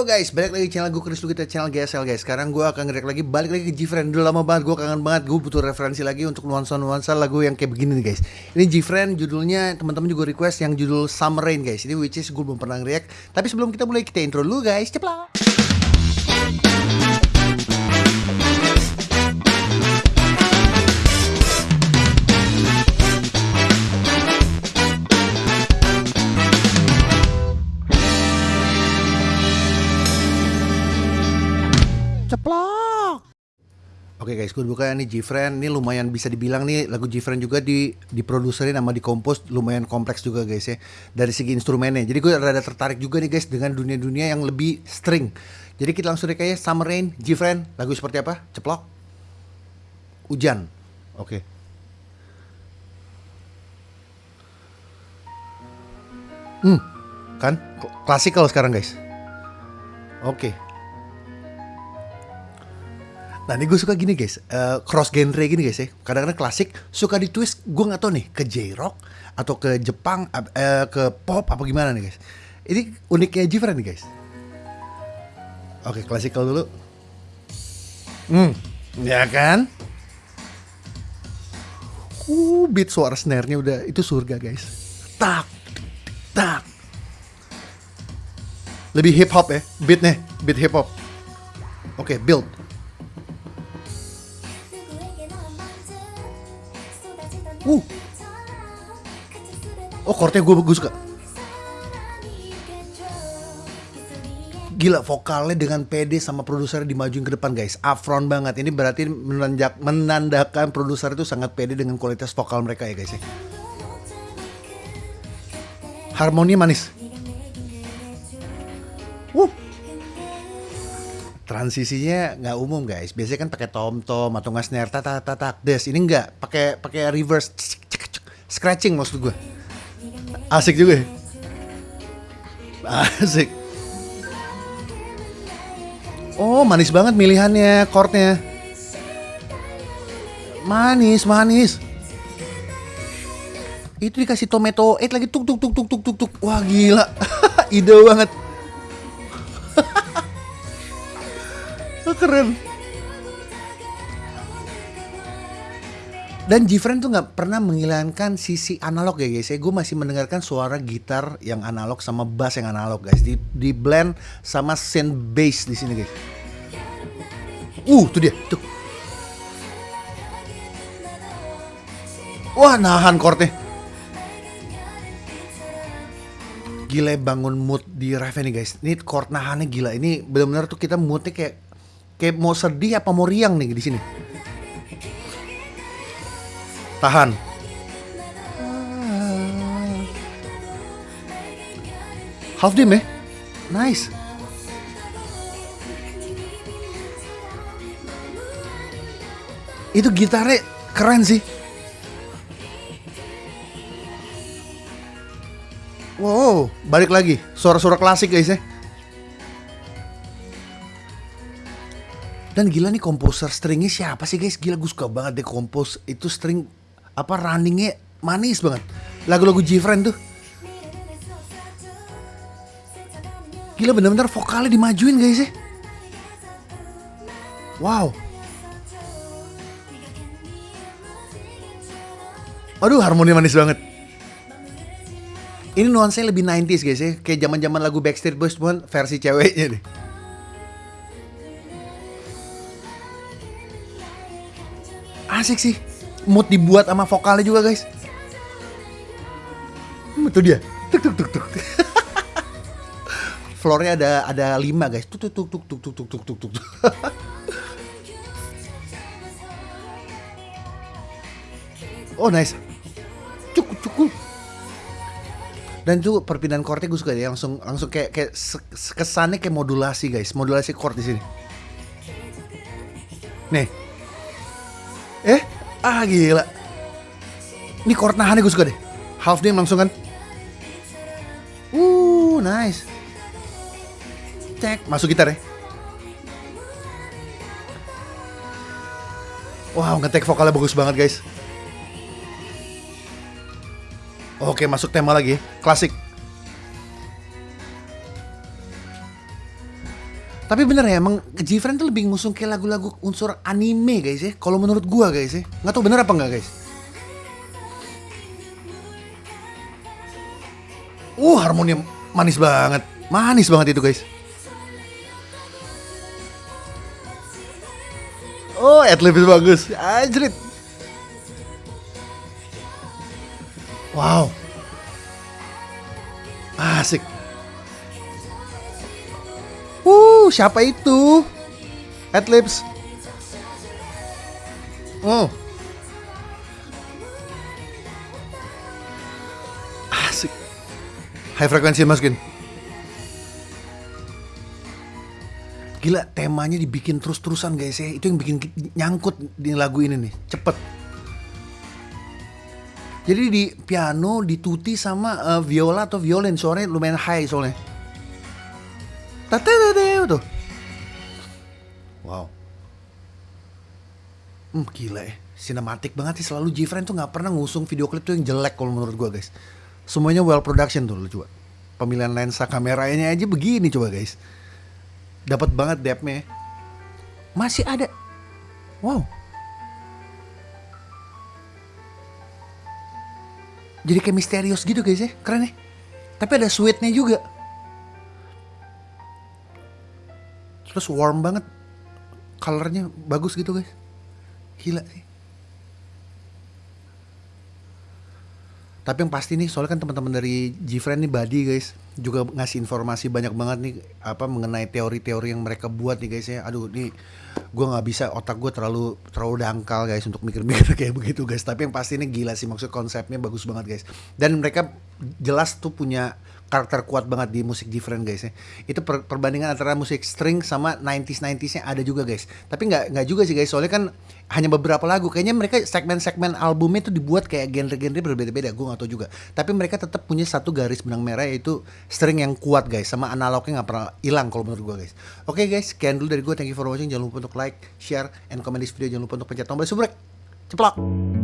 Halo guys, balik lagi channel gue Chris kita channel GSL guys. Sekarang gue akan ngerek lagi balik lagi ke Gfriend. Udah lama banget gue kangen banget. Gue butuh referensi lagi untuk nuansa-nuansa lagu yang kayak begini nih guys. Ini Gfriend judulnya teman-teman juga request yang judul Summer Rain guys. Ini which is gue belum pernah react. Tapi sebelum kita mulai kita intro dulu guys. Ceplak. Ceplok. Oke guys, gue buka nih Gfriend. Ini lumayan bisa dibilang nih lagu Gfriend juga di diproduserin sama dikompos lumayan kompleks juga guys ya. Dari segi instrumennya. Jadi gue rada tertarik juga nih guys dengan dunia-dunia yang lebih string. Jadi kita langsung kayak Summer Rain, Gfriend. Lagu seperti apa? Ceplok. Hujan. Oke. Hmm, kan klasikal sekarang guys. Oke. Nah ini gue suka gini guys, uh, cross genre gini guys ya. Kadang-kadang klasik suka di twist, gue nggak tahu nih ke J-rock atau ke Jepang, uh, ke pop apa gimana nih guys. Ini uniknya Jifren nih guys. Oke klasikal dulu. Hmm, ya kan? Uh, beat suara snare-nya udah itu surga guys. Tak, tak. Lebih hip hop ya, beatnya, beat hip hop. Oke, build. Uh. Oh chordnya gue gue suka. Gila vokalnya dengan pede sama produser dimajuin ke depan guys. Upfront banget. Ini berarti menanjak, menandakan produser itu sangat pede dengan kualitas vokal mereka ya guys ya. Harmoni manis. Uh. Transisinya nggak umum guys. Biasanya kan pakai tom tom atau nggak snare tak tak tak des. Ini nggak pakai pakai reverse scratching maksud gue. Asik juga ya. Asik. Oh manis banget milihannya chordnya. Manis manis. Itu dikasih tomato eight lagi tuk tuk tuk tuk tuk tuk tuk. Wah gila. Ide banget. Keren. Dan Gfriend tuh nggak pernah menghilangkan sisi analog ya guys. Ya gue masih mendengarkan suara gitar yang analog sama bass yang analog guys. Di, di blend sama synth bass di sini guys. Uh tuh dia tuh. Wah nahan chordnya. Gila bangun mood di Raven nih guys. Ini chord nahannya gila. Ini benar-benar tuh kita moodnya kayak kayak mau sedih apa mau riang nih di sini. Tahan. Half dim ya? Nice. Itu gitarnya keren sih. Wow, balik lagi. Suara-suara klasik guys ya. Dan gila nih komposer stringnya siapa sih guys? Gila gue suka banget deh kompos itu string apa runningnya manis banget. Lagu-lagu Gfriend tuh. Gila bener-bener vokalnya dimajuin guys ya. Wow. Aduh harmoni manis banget. Ini nuansanya lebih 90s guys ya. Kayak zaman-zaman lagu Backstreet Boys pun versi ceweknya deh. Asik sih. Mood dibuat sama vokalnya juga guys. Hmm, itu dia. Tuk tuk tuk tuk floornya ada ada lima guys. Tuk tuk tuk tuk tuk tuk tuk tuk tuk oh nice. Cukup cukup dan juga perpindahan chordnya gue suka ya langsung langsung kayak kayak kesannya kayak modulasi guys. Modulasi chord di sini. Nih ah gila. Ini chord nahannya gue suka deh. Half dim langsung kan. Uh, nice. Cek, masuk gitar ya. Wow, ngetek vokalnya bagus banget guys. Oke, masuk tema lagi. Klasik. Tapi bener ya emang Gfriend tuh lebih ngusung kayak lagu-lagu unsur anime guys ya. Kalau menurut gua guys ya. Nggak tahu bener apa nggak guys. Uh harmoni manis banget. Manis banget itu guys. Oh, adlib bagus. Anjrit. Wow. Asik. Uh, siapa itu? Adlibs. Oh. Asik. High frekuensi masukin. Gila temanya dibikin terus-terusan guys ya Itu yang bikin nyangkut di lagu ini nih Cepet Jadi di piano, di tutti sama uh, viola atau violin Suaranya lumayan high soalnya Tatatadeu tuh Wow. Hmm gila ya. Sinematik banget sih. Selalu Gfriend tuh gak pernah ngusung video klip tuh yang jelek kalau menurut gua guys. Semuanya well production tuh lu coba. Pemilihan lensa kameranya aja begini coba guys. Dapat banget depthnya. Masih ada. Wow. Jadi kayak misterius gitu guys ya. Keren ya. Tapi ada sweetnya juga terus warm banget. Colornya bagus gitu guys. Gila sih. Tapi yang pasti nih, soalnya kan teman-teman dari Gfriend nih Badi guys juga ngasih informasi banyak banget nih apa mengenai teori-teori yang mereka buat nih guys ya. Aduh nih gue nggak bisa otak gue terlalu terlalu dangkal guys untuk mikir-mikir kayak begitu guys. Tapi yang pasti ini gila sih maksud konsepnya bagus banget guys. Dan mereka jelas tuh punya karakter kuat banget di musik different guys ya. Itu per perbandingan antara musik string sama 90s 90s-nya ada juga guys. Tapi nggak nggak juga sih guys, soalnya kan hanya beberapa lagu. Kayaknya mereka segmen-segmen albumnya itu dibuat kayak genre-genre berbeda-beda, gue nggak tahu juga. Tapi mereka tetap punya satu garis benang merah yaitu string yang kuat guys, sama analognya nggak pernah hilang kalau menurut gue guys. Oke okay, guys, sekian dulu dari gue. Thank you for watching. Jangan lupa untuk like, share, and comment this video. Jangan lupa untuk pencet tombol subscribe. Ceplok.